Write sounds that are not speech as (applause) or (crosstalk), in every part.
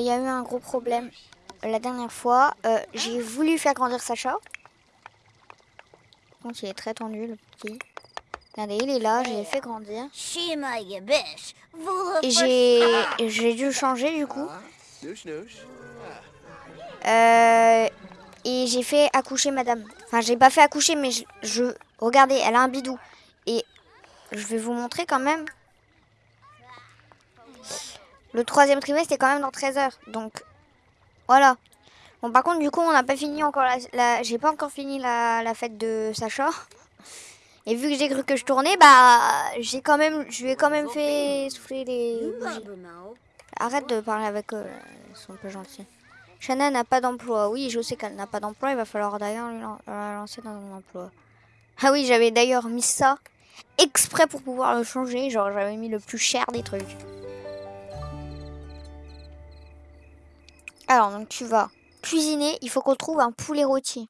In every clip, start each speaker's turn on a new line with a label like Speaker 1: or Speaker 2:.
Speaker 1: il y a eu un gros problème la dernière fois. Euh, j'ai voulu faire grandir Sacha. Donc il est très tendu le petit. Regardez, il est là, j'ai fait grandir. Et j'ai dû changer du coup. Euh, et j'ai fait accoucher madame. Enfin, j'ai pas fait accoucher, mais je, je- Regardez, elle a un bidou. Et je vais vous montrer quand même. Le troisième trimestre est quand même dans 13 heures. Donc, voilà. Bon, par contre, du coup, on n'a pas fini encore la... j'ai pas encore fini la, fête de Sacha. Et vu que j'ai cru que je tournais, bah, j'ai quand même... Je lui ai quand même fait souffler les. Arrête de parler avec eux, ils sont un peu gentils. Shanna n'a pas d'emploi. Oui, je sais qu'elle n'a pas d'emploi. Il va falloir d'ailleurs la lancer dans un emploi. Ah oui, j'avais d'ailleurs mis ça exprès pour pouvoir le changer. Genre, j'avais mis le plus cher des trucs. Alors, donc tu vas cuisiner. Il faut qu'on trouve un poulet rôti.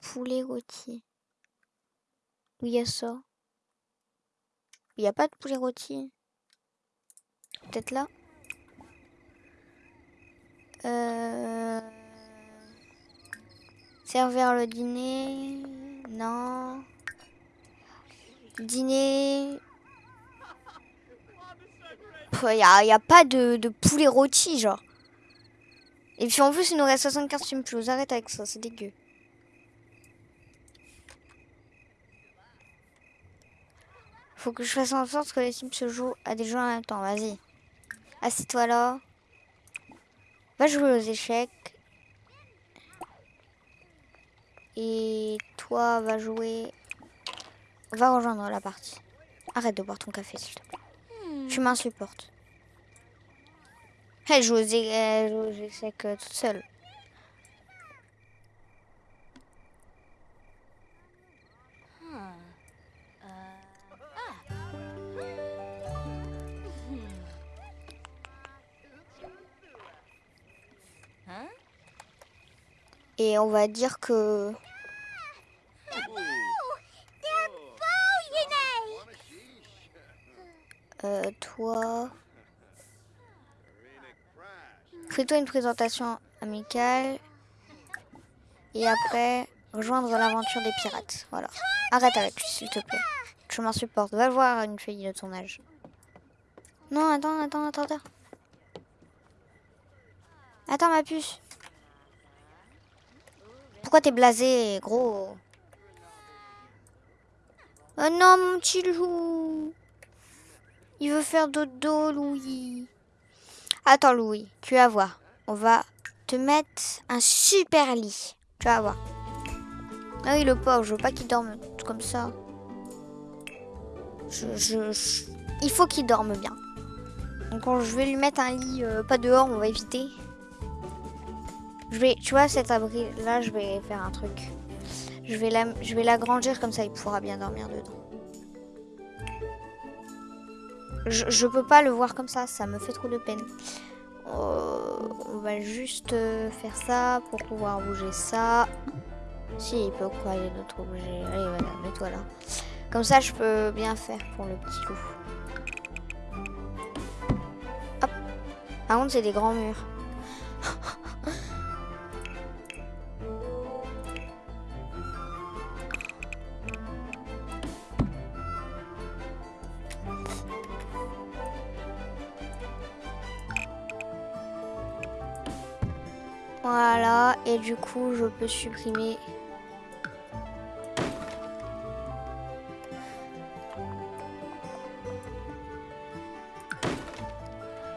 Speaker 1: Poulet rôti. Où y a ça? Il n'y a pas de poulet rôti. Peut-être là Euh... Servir le dîner Non. Dîner Il n'y a, y a pas de, de poulet rôti, genre. Et puis en plus, il nous reste 75 simples. Arrête avec ça, c'est dégueu. Faut que je fasse en sorte que les sims se jouent à des jeux en même temps. Vas-y. Assieds-toi là. Va jouer aux échecs. Et toi, va jouer. Va rejoindre la partie. Arrête de boire ton café, s'il te plaît. Tu m'insupportes. É- elle joue aux échecs toute seule. Et on va dire que. Euh, toi. Fais-toi une présentation amicale. Et après, rejoindre l'aventure des pirates. Voilà. Arrête avec s'il te plaît. Je m'insupporte. Va voir une fille de ton âge. Non, attends, attends, attends, attends. Attends, ma puce. Pourquoi t'es blasé, gros? Oh non, mon petit loup. Il veut faire dodo, Louis. Attends, Louis, tu vas voir. On va te mettre un super lit. Tu vas voir. Ah oui, le pauvre, je veux pas qu'il dorme comme ça. Il faut qu'il dorme bien. Donc on- je vais lui mettre un lit, euh, pas dehors, on va éviter. Je vais, tu vois, cet abri là, je vais faire un truc. Je vais l'agrandir comme ça, il pourra bien dormir dedans. Je, peux pas le voir comme ça, ça me fait trop de peine. Euh, on va juste euh, faire ça pour pouvoir bouger ça. Si, il peut quoi, il y a d'autres objets. Allez, voilà, mets-toi là. Comme ça, je peux bien faire pour le petit loup. Hop. Par contre, c'est des grands murs. Du coup, je peux supprimer.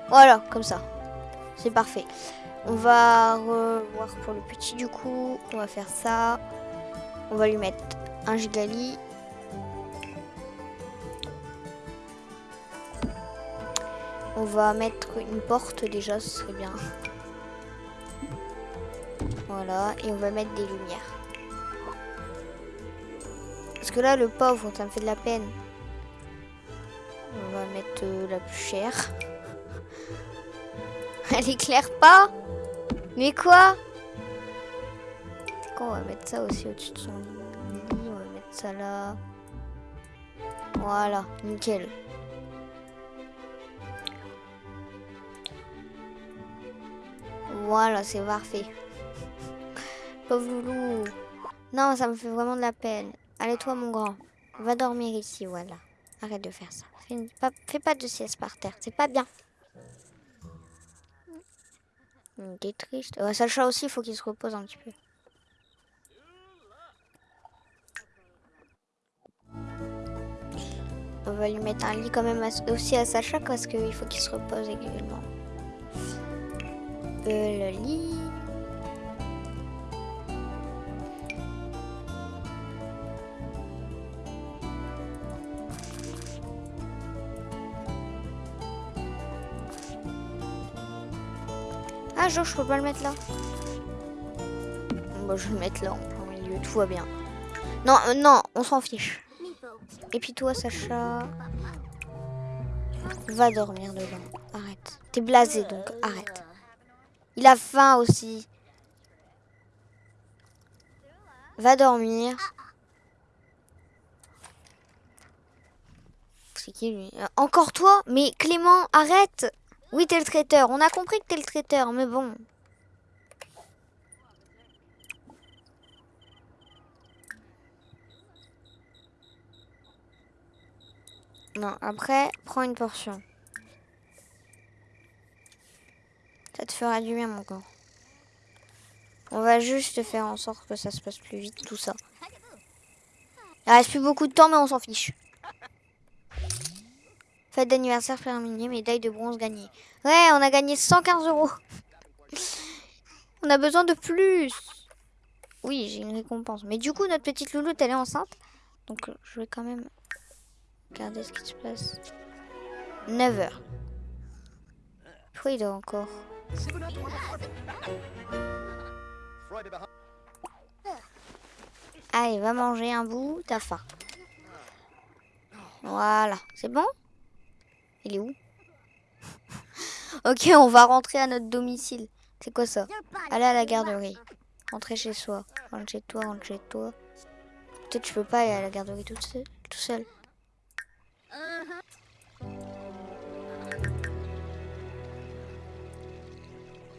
Speaker 1: Voilà, comme ça. C'est parfait. On va revoir pour le petit du coup. On va faire ça. On va lui mettre un gigali. On va mettre une porte déjà, ce serait bien. Voilà, et on va mettre des lumières. Parce que là, le pauvre, ça me fait de la peine. On va mettre euh, la plus chère. (laughs) Elle éclaire pas Mais quoi? On va mettre ça aussi au-dessus de son lit. On va mettre ça là. Voilà, nickel. Voilà, c'est parfait. Non, ça me fait vraiment de la peine. Allez, toi, mon grand. Va dormir ici, voilà. Arrête de faire ça. Fais pas, de sieste par terre, c'est pas bien. T'es triste. Sacha aussi, il faut qu'il se repose un petit peu. On va lui mettre un lit quand même aussi à Sacha parce qu'il faut qu'il se repose également. Euh, le lit. Ah, je peux pas le mettre là. Bon, je vais le mettre là, en milieu, tout va bien. Non, euh, non, on s'en fiche. Et puis toi, Sacha, va dormir dedans. Arrête. T'es blasé, donc arrête. Il a faim aussi. Va dormir. C'est qui lui? Euh, Encore toi? Mais Clément, arrête Oui, t'es le traiteur. On a compris que t'es le traiteur, mais bon. Non, après, prends une portion. Ça te fera du bien, mon corps. On va juste faire en sorte que ça se passe plus vite, tout ça. Il reste plus beaucoup de temps, mais on s'en fiche. Fête d'anniversaire terminée, médaille de bronze gagnée. Ouais, on a gagné 115 euros. (laughs) On a besoin de plus. Oui, j'ai une récompense. Mais du coup, notre petite louloute, elle est enceinte. Donc, je vais quand même Regardez ce qui se passe. 9h. Pourquoi encore? Allez, va manger un bout, t'as faim. Voilà, c'est bon? Il est où? Ok, on va rentrer à notre domicile. C'est quoi ça? Aller à la garderie. Rentrer chez soi. Rentre chez toi, rentre chez toi. Peut-être je peux pas aller à la garderie tout seul.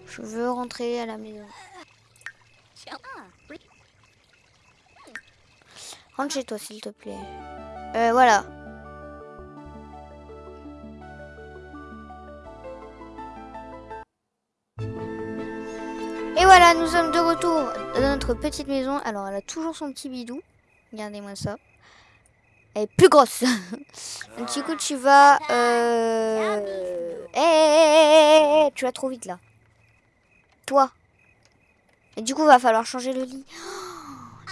Speaker 1: Je veux rentrer à la maison. Rentre chez toi, s'il te plaît. Euh, voilà. Voilà, nous sommes de retour dans notre petite maison. Alors, elle a toujours son petit bidou. Regardez-moi ça. Elle est plus grosse. (laughs) du coup, tu vas... Euh... Eh, tu vas trop vite, là. Toi. Et du coup, va falloir changer le lit. (gasps)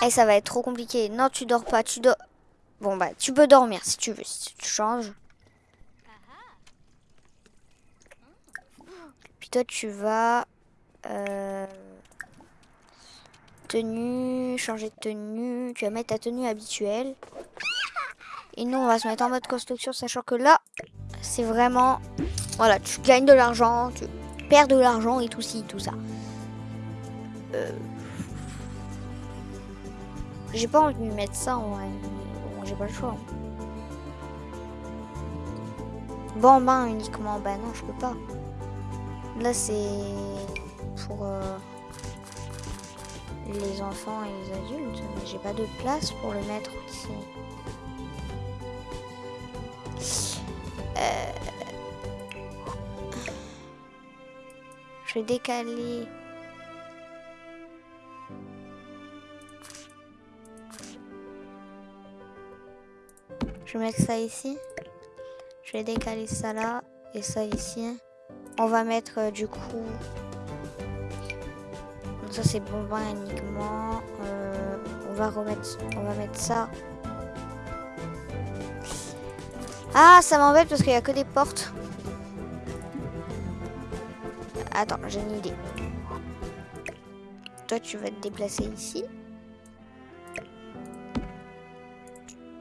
Speaker 1: Eh, ça va être trop compliqué. Non, tu dors pas. Tu dors... Bon, bah, tu peux dormir si tu veux. Si tu changes. Puis toi, tu vas... Euh... Tenue, changer de tenue. Tu vas mettre ta tenue habituelle. Et nous, on va se mettre en mode construction, sachant que là, c'est vraiment... Voilà, tu gagnes de l'argent, tu perds de l'argent et tout ci, tout ça. Euh, j'ai pas envie de mettre ça en. Bon, j'ai pas le choix. Bon, ben uniquement. Bah non, je peux pas. Là, c'est pour euh, les enfants et les adultes. Mais j'ai pas de place pour le mettre ici. Euh, je vais décaler. Je vais mettre ça ici. Je vais décaler ça là et ça ici. On va mettre euh, du coup... C'est bon uniquement. Euh, on va remettre... On va mettre ça ah, ça m'embête parce qu'il n'y a que des portes. Attends, j'ai une idée. Toi, tu vas te déplacer ici.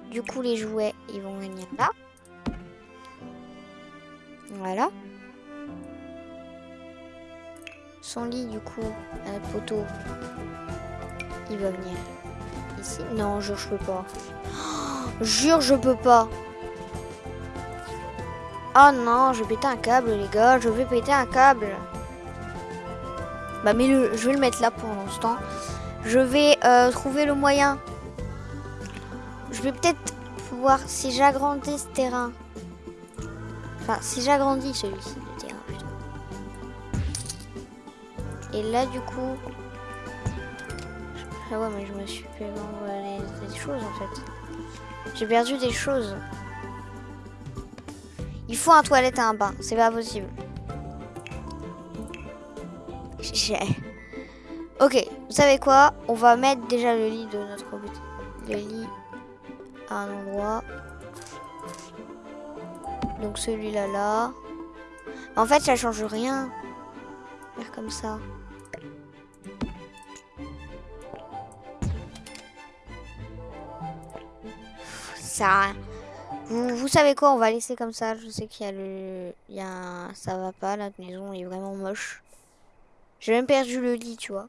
Speaker 1: Du coup, les jouets, ils vont venir là. Voilà. Son lit, du coup, un poteau, il va venir ici. Non, jure, je peux pas. (gasps) jure, je peux pas. Oh non, je vais péter un câble, les gars. Je vais péter un câble. Bah mais le, je vais le mettre là pour l'instant. Je vais euh, trouver le moyen. Je vais peut-être pouvoir, si j'agrandis ce terrain. Enfin, si j'agrandis celui-ci, Et là, du coup... Ah ouais, mais je me suis perdu des choses en fait. J'ai perdu des choses. Il faut un toilette et un bain, c'est pas possible. Ok, vous savez quoi? On va mettre déjà le lit de notre le lit à un endroit. Donc celui-là là. En fait, ça change rien. Faire comme ça. Ça. Vous, vous savez quoi On va laisser comme ça. Je sais qu'il y a le, il y a ça va pas. La maison est vraiment moche. J'ai même perdu le lit, tu vois.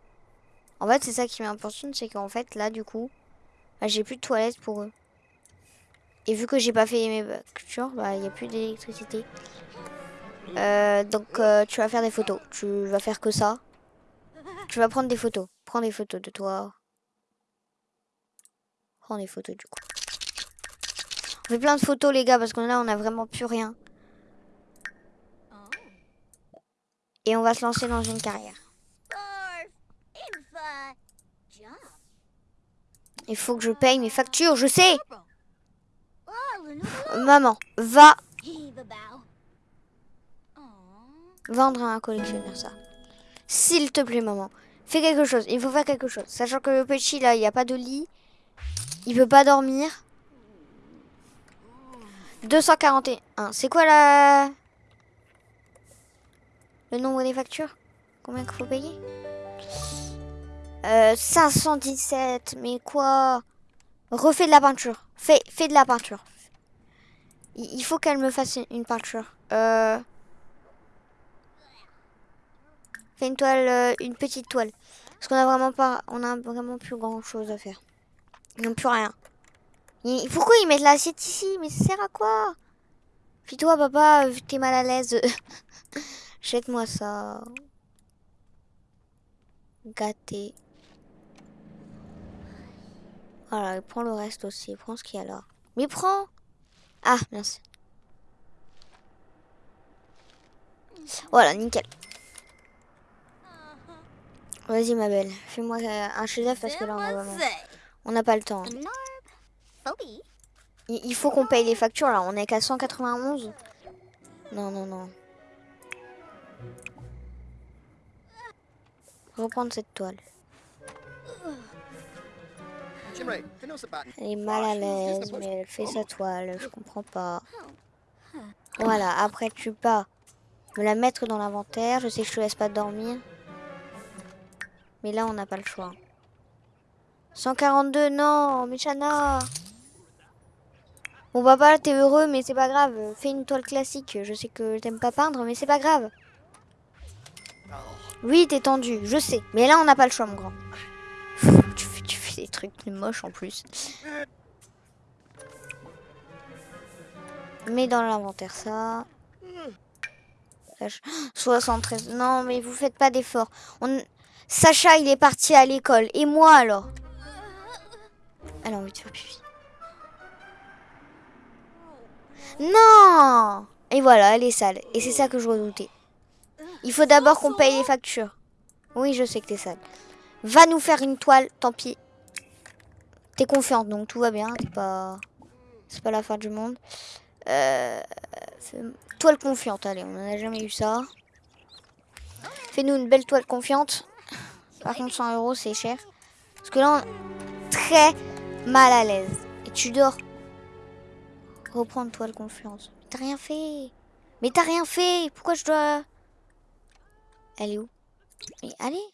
Speaker 1: En fait, c'est ça qui m'importune, c'est qu'en fait, là, du coup, bah, j'ai plus de toilettes pour eux. Et vu que j'ai pas fait mes cultures, bah, il n'y a plus d'électricité. Euh, donc, euh, tu vas faire des photos. Tu vas faire que ça. Tu vas prendre des photos. Prends des photos de toi. Prends des photos, du coup. On fait plein de photos, les gars, parce que là, on a vraiment plus rien. Et on va se lancer dans une carrière. Il faut que je paye mes factures, je sais. Maman, va vendre un collectionneur ça. S'il te plaît, maman. Fais quelque chose. Il faut faire quelque chose. Sachant que le petit, là, il n'y a pas de lit. Il peut pas dormir. 241. C'est quoi la... Le nombre des factures? Combien qu'il faut payer? 517, euh, mais quoi? Refais de la peinture. Fais, fais de la peinture. Il, faut qu'elle me fasse une, peinture. Euh, fais une toile, euh, une petite toile. Parce qu'on a vraiment pas, on a vraiment plus grand chose à faire. N'ont plus rien. Pourquoi ils mettent l'assiette ici? Mais ça sert à quoi? Puis toi, papa, t'es mal à l'aise, (laughs) jette-moi ça. Gâté. Voilà, prends le reste aussi. Prends ce qu'il y a là. Mais prends Ah, merci. Voilà, nickel. Vas-y, ma belle. Fais-moi un chef parce que là, on n'a pas le temps. Il faut qu'on paye les factures, là. On est qu'à 191. Non, non, non. Reprendre cette toile. Elle est mal à l'aise, mais elle fait sa toile, je comprends pas. Voilà, après tu pas me la mettre dans l'inventaire. Je sais que je te laisse pas dormir. Mais là, on n'a pas le choix. 142, non, Michana. Bon, papa, t'es heureux, mais c'est pas grave. Fais une toile classique. Je sais que t'aimes pas peindre, mais c'est pas grave. Oui, t'es tendu, je sais. Mais là, on n'a pas le choix, mon grand (laughs) des trucs moches en plus. Mets dans l'inventaire ça. 73. (gasps) Non, mais vous faites pas d'efforts. On... Sacha, il est parti à l'école. Et moi, alors? Elle a envie de faire pipi. Non Et voilà, elle est sale. Et c'est ça que je redoutais. Il faut d'abord qu'on paye les factures. Oui, je sais que t'es sale. Va nous faire une toile, tant pis. T'es confiante, donc tout va bien. C'est pas... C'est pas la fin du monde. Euh... Toile confiante, allez, on n'en a jamais eu ça. Fais-nous une belle toile confiante. Par contre, 100 euros, c'est cher. Parce que là, on est très mal à l'aise. Et tu dors. Reprendre toile confiance. T'as rien fait. Mais t'as rien fait. Pourquoi je dois... Elle est où allez.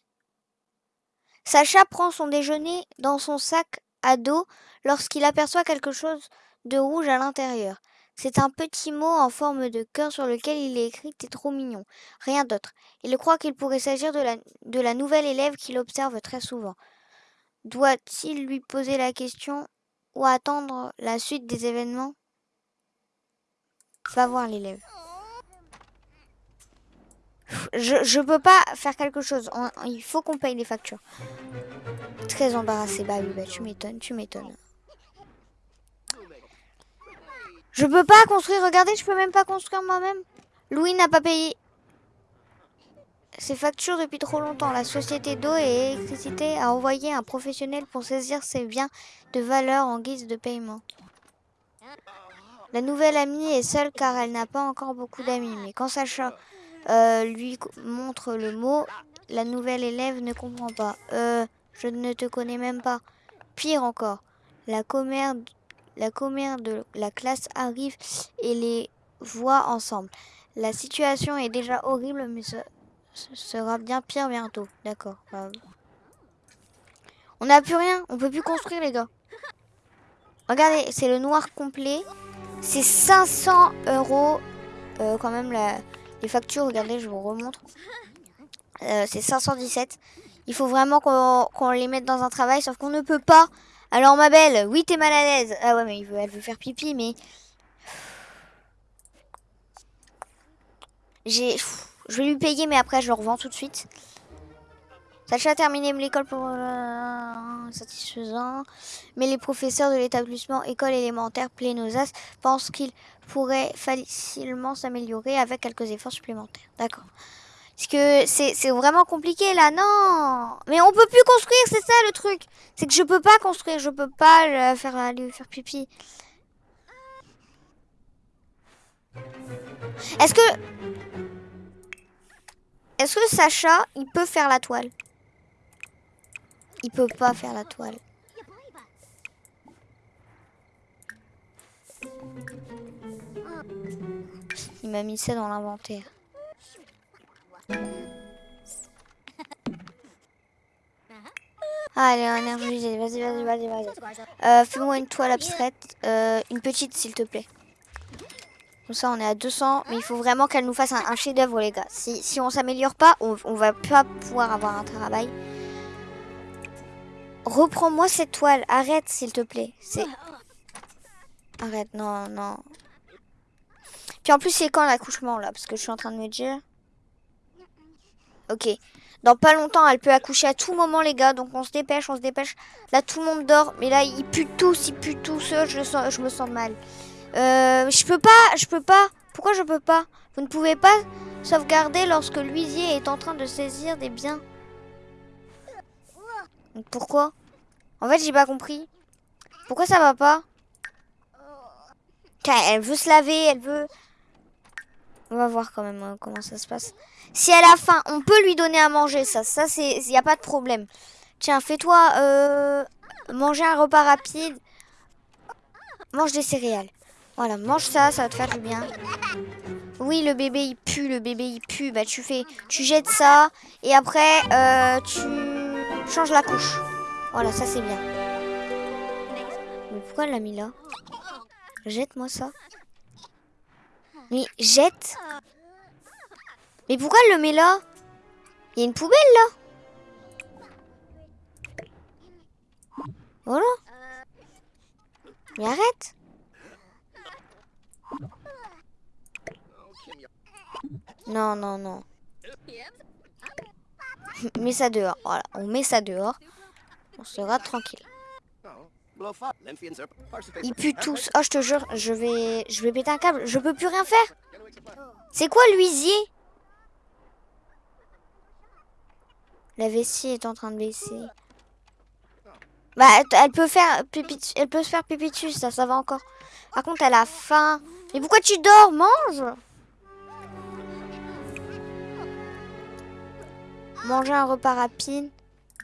Speaker 1: Sacha prend son déjeuner dans son sac à dos lorsqu'il aperçoit quelque chose de rouge à l'intérieur. C'est un petit mot en forme de cœur sur lequel il est écrit T'es trop mignon. Rien d'autre. Il croit qu'il pourrait s'agir de la, de la nouvelle élève qu'il observe très souvent. Doit-il lui poser la question ou attendre la suite des événements? Va voir l'élève. je, je peux pas faire quelque chose. Il faut qu'on paye les factures. Très embarrassé. Bah oui, bah tu m'étonnes, tu m'étonnes. Je peux pas construire. Regardez, je peux même pas construire moi-même. Louis n'a pas payé ses factures depuis trop longtemps. La société d'eau et d'électricité a envoyé un professionnel pour saisir ses biens de valeur en guise de paiement. La nouvelle amie est seule car elle n'a pas encore beaucoup d'amis. Mais quand Sacha euh, lui montre le mot, la nouvelle élève ne comprend pas. Euh, je ne te connais même pas. Pire encore, la commère, la de la classe arrive et les voit ensemble. La situation est déjà horrible, mais ce, ce sera bien pire bientôt. D'accord. bah. On n'a plus rien, on peut plus construire les gars. Regardez, c'est le noir complet. C'est 500 euros euh, quand même la- les factures. Regardez, je vous remontre. Euh, c'est 517. Il faut vraiment qu'on les mette dans un travail, sauf qu'on ne peut pas. Alors ma belle, oui t'es mal à l'aise. Ah ouais mais elle veut faire pipi, mais j'ai, je vais lui payer, mais après je le revends tout de suite. Sacha a terminé l'école pour euh, satisfaisant, mais les professeurs de l'établissement école élémentaire Plénosas pensent qu'il pourrait facilement s'améliorer avec quelques efforts supplémentaires. D'accord. Parce que c'est vraiment compliqué là, non Mais on peut plus construire, c'est ça le truc. C'est que je peux pas construire, je peux pas faire aller faire pipi. Est-ce que Est-ce que Sacha, il peut faire la toile? Il peut pas faire la toile. Il m'a mis ça dans l'inventaire. Allez, énergie, vas-y, vas-y, vas-y, vas-y. Euh, Fais-moi une toile abstraite, euh, une petite s'il te plaît. Comme ça, on est à 200, mais il faut vraiment qu'elle nous fasse un, un chef-d'œuvre, les gars. Si, si on s'améliore pas, on, on va pas pouvoir avoir un travail. Reprends-moi cette toile, arrête s'il te plaît. Arrête, non, non. Puis en plus, c'est quand l'accouchement là? Parce que je suis en train de me dire. Ok. Dans pas longtemps, elle peut accoucher à tout moment, les gars. Donc on se dépêche, on se dépêche. Là, tout le monde dort. Mais là, ils puent tous, ils puent tous. Je, me sens mal. Euh, je peux pas, je peux pas. Pourquoi je peux pas? Vous ne pouvez pas sauvegarder lorsque l'huisier est en train de saisir des biens. Pourquoi? En fait, j'ai pas compris. Pourquoi ça va pas? Elle veut se laver, elle veut... On va voir quand même euh, comment ça se passe. Si elle a faim, on peut lui donner à manger, ça. Ça, c'est... Il n'y a pas de problème. Tiens, fais-toi euh, manger un repas rapide. Mange des céréales. Voilà, mange ça, ça va te faire du bien. Oui, le bébé, il pue, le bébé, il pue. Bah, tu fais... Tu jettes ça, et après, euh, tu changes la couche. Voilà, ça, c'est bien. Mais pourquoi elle l'a mis là? Jette-moi ça. Mais jette Mais pourquoi elle le met là? Il y a une poubelle là Voilà. Mais arrête Non, non, non. Ça dehors. Voilà, on met ça dehors. On sera tranquille. Ils puent tous. Oh, je te jure, je vais, je vais péter un câble. Je peux plus rien faire. C'est quoi l'huisier La vessie est en train de baisser. Bah, elle- peut faire pipi, elle peut se faire pipi ça, ça va encore. Par contre, elle a faim. Mais pourquoi tu dors? Mange Manger un repas rapide.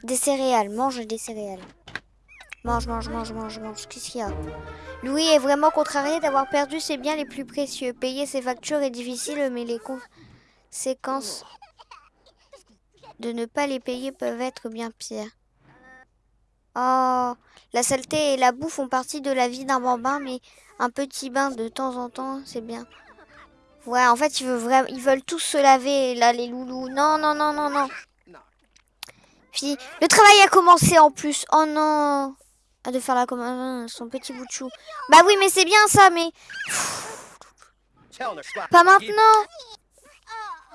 Speaker 1: Des céréales. Mange des céréales. Mange, mange, mange, mange, mange. Qu'est-ce qu'il y a? Louis est vraiment contrarié d'avoir perdu ses biens les plus précieux. Payer ses factures est difficile, mais les conséquences de ne pas les payer peuvent être bien pires. Oh, la saleté et la boue font partie de la vie d'un bambin, mais un petit bain de temps en temps, c'est bien. Ouais, en fait, ils veulent, tous se laver, là, les loulous. Non, non, non, non, non. Puis, le travail a commencé en plus. Oh non. Ah, de faire la commande, son petit bout de chou. Bah oui, mais c'est bien ça, mais pas maintenant.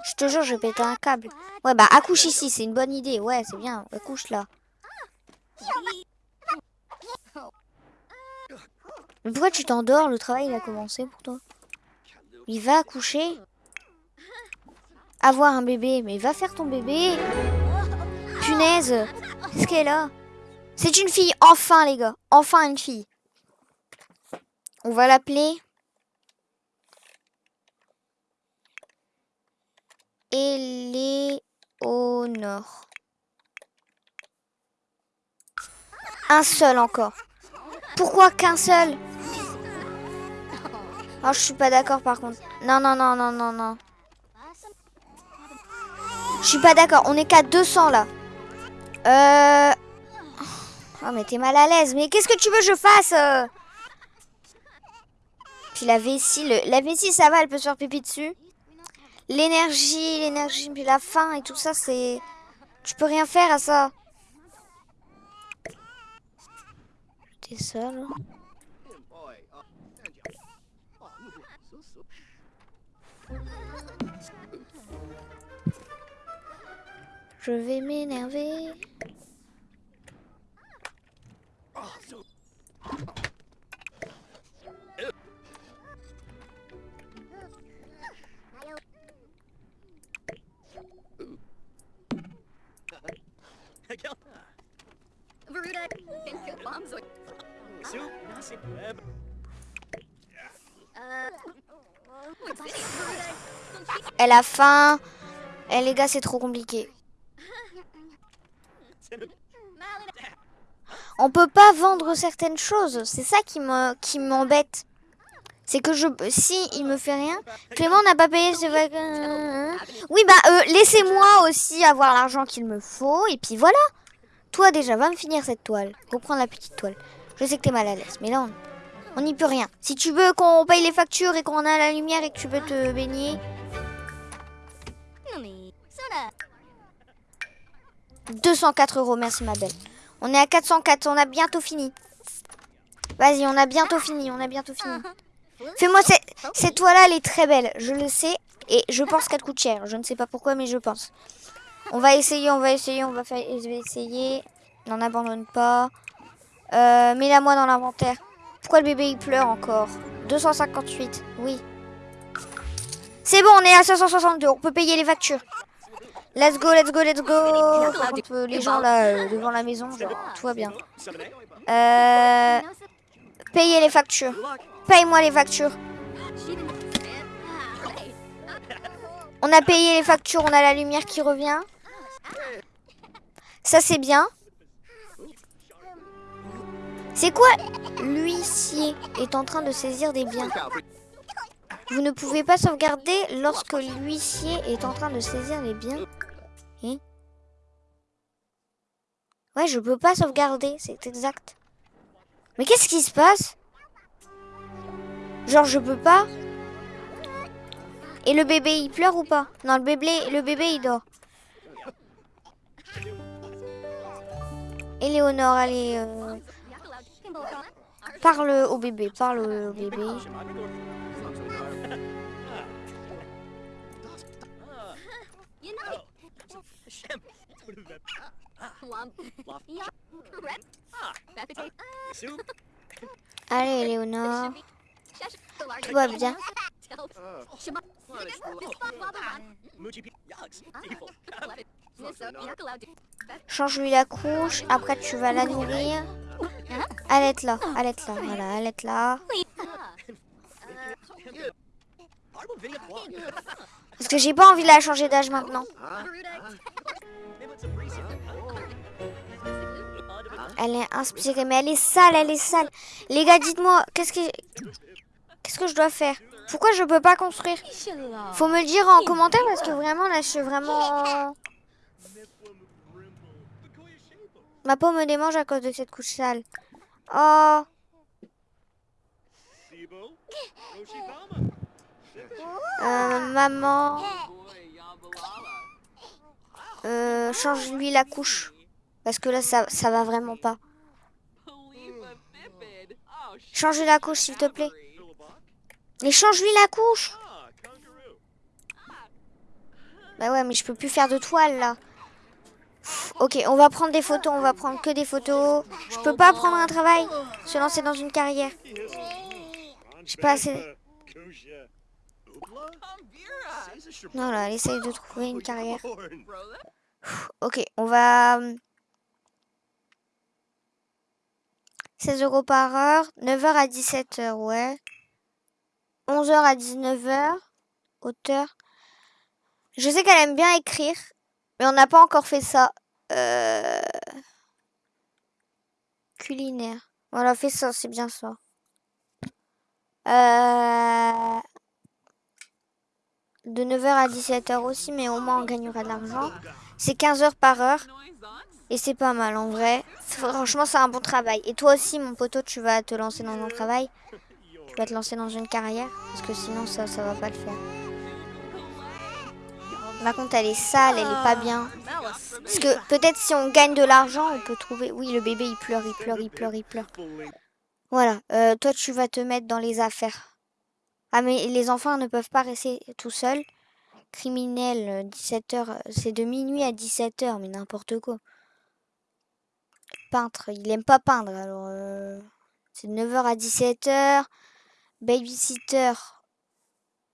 Speaker 1: Je te jure, je péter un câble. Ouais, bah accouche ici, c'est une bonne idée. Ouais, c'est bien. Accouche là. Mais pourquoi tu t'endors? Le travail, il a commencé pour toi. Il va accoucher. Avoir un bébé. Mais va faire ton bébé. Qu'est-ce qu'elle a? C'est une fille. Enfin, les gars. Enfin, une fille. On va l'appeler... Éléonore. Un seul encore. Pourquoi qu'un seul? Oh, je suis pas d'accord par contre. Non, non, non, non, non, non. Je suis pas d'accord. On est qu'à 200 là. Euh... Oh, mais t'es mal à l'aise. Mais qu'est-ce que tu veux que je fasse euh Puis la vessie, le... la vessie, ça va, elle peut se faire pipi dessus. L'énergie, l'énergie, puis la faim et tout ça, c'est... Tu peux rien faire à ça. T'es seul. Je vais m'énerver. Elle a faim. Eh les gars, c'est trop compliqué. On peut pas vendre certaines choses. C'est ça qui me qui m'embête. C'est que je si il me fait rien. Clément n'a pas payé ses vacances. Oui bah euh, laissez-moi aussi avoir l'argent qu'il me faut et puis voilà. Toi déjà va me finir cette toile. Reprends la petite toile. Je sais que t'es mal à l'aise, mais là on n'y peut rien. Si tu veux qu'on paye les factures et qu'on a la lumière et que tu peux te baigner, 204 euros, merci ma belle. On est à 404, on a bientôt fini. Vas-y, on a bientôt fini, on a bientôt fini. (laughs) Fais-moi cette, cette toile-là, elle est très belle, je le sais. Et je pense qu'elle coûte cher, je ne sais pas pourquoi, mais je pense. On va essayer, on va essayer, on va faire, je vais essayer. N'en abandonne pas. Euh, Mets-la moi dans l'inventaire. Pourquoi le bébé il pleure encore? 258, oui. C'est bon, on est à 562, on peut payer les factures. Let's go, let's go, let's go. Par contre, euh, les gens là euh, devant la maison, genre, tout va bien. Euh, payer les factures. Paye-moi les factures. On a payé les factures, on a la lumière qui revient. Ça c'est bien. C'est quoi? L'huissier est en train de saisir des biens. Vous ne pouvez pas sauvegarder lorsque l'huissier est en train de saisir les biens. Ouais, je peux pas sauvegarder, c'est exact. Mais qu'est-ce qui se passe? Genre, je peux pas? Et le bébé, il pleure ou pas? Non, le bébé, le bébé, il dort. Éléonore, allez... Euh... Parle au bébé, parle au bébé. (laughs) Allez, Éléonore. Tout va bien. Change-lui la couche. Après, tu vas la nourrir. Allez là, allez là, voilà, allez là. (laughs) Parce que j'ai pas envie de la changer d'âge maintenant. (laughs) Elle est inspirée, mais elle est sale, elle est sale. Les gars, dites-moi, qu'est-ce que je dois faire? Pourquoi je peux pas construire? Faut me le dire en commentaire parce que vraiment là, je suis vraiment. Ma peau me démange à cause de cette couche sale. Oh. Euh, maman. Euh, change-lui la couche. Parce que là, ça, ça va vraiment pas. Change la couche, s'il te plaît. Mais change-lui la couche. Bah ouais, mais je peux plus faire de toile là. Ok, on va prendre des photos, on va prendre que des photos. Je peux pas prendre un travail, se lancer dans une carrière. J'ai pas assez. Non là, elle essaye de trouver une carrière. Ok, on va. 16 euros par heure, 9h à 17h, ouais. 11h à 19h, auteur. Je sais qu'elle aime bien écrire, mais on n'a pas encore fait ça. Euh... Culinaire. Voilà, fait ça, c'est bien ça. Euh... De 9h à 17h aussi, mais au moins on gagnera de l'argent. C'est 15 heures par heure. Et c'est pas mal en vrai. Franchement, c'est un bon travail. Et toi aussi, mon poteau, tu vas te lancer dans un travail? Tu vas te lancer dans une carrière? Parce que sinon, ça, ça va pas le faire. Par contre, elle est sale, elle est pas bien. Parce que peut-être si on gagne de l'argent, on peut trouver... Oui, le bébé, il pleure, il pleure, il pleure, il pleure. Voilà. Euh, toi, tu vas te mettre dans les affaires. Ah, mais les enfants ne peuvent pas rester tout seuls. Criminel, 17h. C'est de minuit à 17h, mais n'importe quoi. Il aime pas peindre, alors... euh, C'est de 9h à 17h. Babysitter.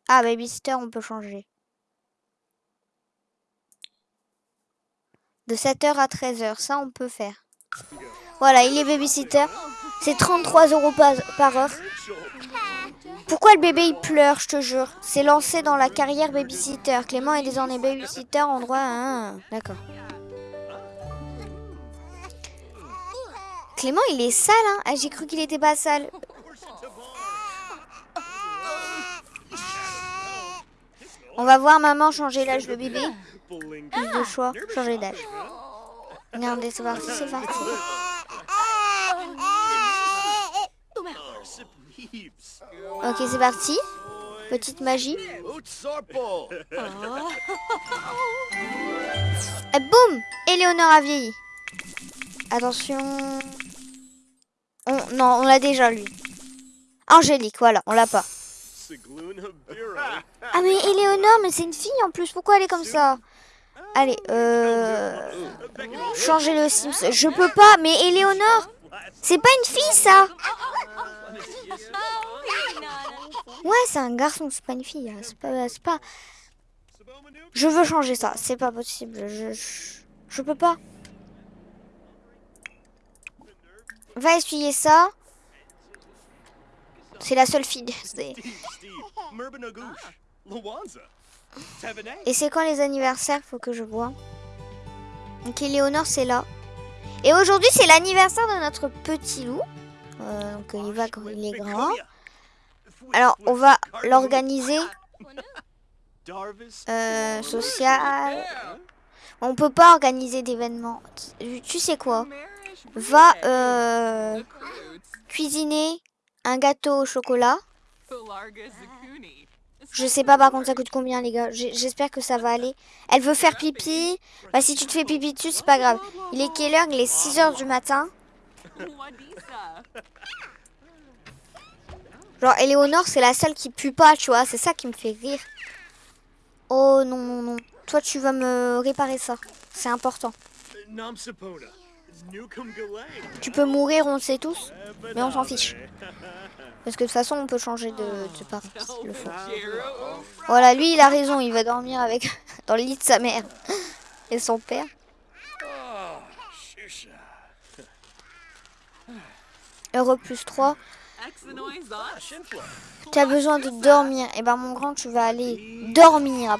Speaker 1: Ah, babysitter, on peut changer. De 7h à 13h, ça on peut faire. Voilà, il est babysitter. C'est 33 euros par, heure. Pourquoi le bébé il pleure, je te jure? C'est lancé dans la carrière babysitter. Clément est désormais babysitter en droit à. D'accord. Clément il est sale, hein Ah, J'ai cru qu'il était pas sale. On va voir maman changer l'âge de bébé. Plus de choix, changer d'âge. Regardez, c'est parti, c'est parti. Ok, c'est parti. Petite magie. Et boum Éléonore a vieilli. Attention. On- non, on l'a déjà lui. Angélique, voilà, on l'a pas. (laughs) Ah mais Éléonore, mais c'est une fille en plus. Pourquoi elle est comme ça? Allez, euh... Changer le Sims. Je peux pas, mais Éléonore, c'est pas une fille ça Ouais, c'est un garçon, c'est pas une fille. hein. C'est pas, c'est pas... Je veux changer ça, c'est pas possible. Je, je, je peux pas. Va essuyer ça. C'est la seule fille. Et c'est quand les anniversaires Faut que je vois. Donc Éléonore, c'est là. Et aujourd'hui, c'est l'anniversaire de notre petit loup. Euh, donc il va quand il est grand. Alors, on va l'organiser euh, social. On peut pas organiser d'événements. Tu sais quoi? Va euh, cuisiner un gâteau au chocolat. Je sais pas par contre ça coûte combien les gars. J'espère que ça va aller. Elle veut faire pipi. Bah si tu te fais pipi dessus, c'est pas grave. Il est quelle heure? Il est 6h du matin. Genre Éléonore, c'est la seule qui pue pas, tu vois. C'est ça qui me fait rire. Oh non, non, non. Toi, tu vas me réparer ça. C'est important. Tu peux mourir, on le sait tous. Mais on s'en fiche. Parce que de toute façon, on peut changer de, de. Voilà, lui, il a raison. Il va dormir avec (laughs) dans le lit de sa mère et son père. Heureux plus 3. Tu as besoin de dormir. Et ben, mon grand, tu vas aller dormir